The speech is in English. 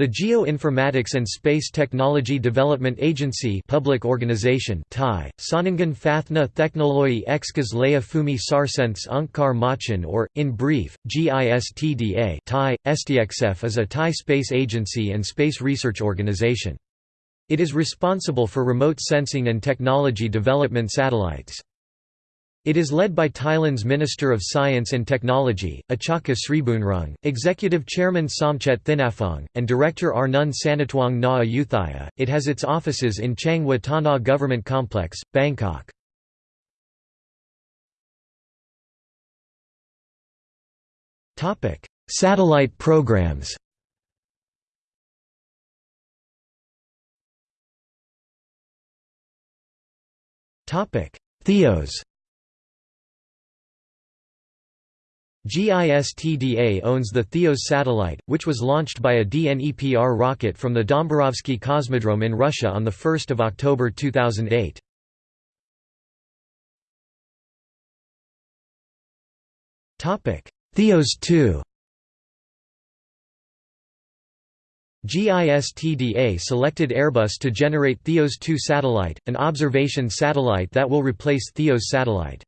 The Geoinformatics and Space Technology Development Agency public organization Thai, Sonangan Fathna Theknoloi Exkas Laya Fumi Sarsenths Angkar Machin or, in brief, GISTDA Thai, STXF is a Thai space agency and space research organization. It is responsible for remote sensing and technology development satellites. It is led by Thailand's Minister of Science and Technology, Atchaka Sibunruang, Executive Chairman Somchet Thinaphong, and Director Arnun Sanatuang Na Ayuthaya. It has its offices in Chaeng Watthana Government Complex, Bangkok. Satellite programs Theos GISTDA owns the Theos satellite, which was launched by a DNEPR rocket from the Dombarovsky Cosmodrome in Russia on 1 October 2008. Theos 2 GISTDA selected Airbus to generate Theos 2 satellite, an observation satellite that will replace Theos satellite.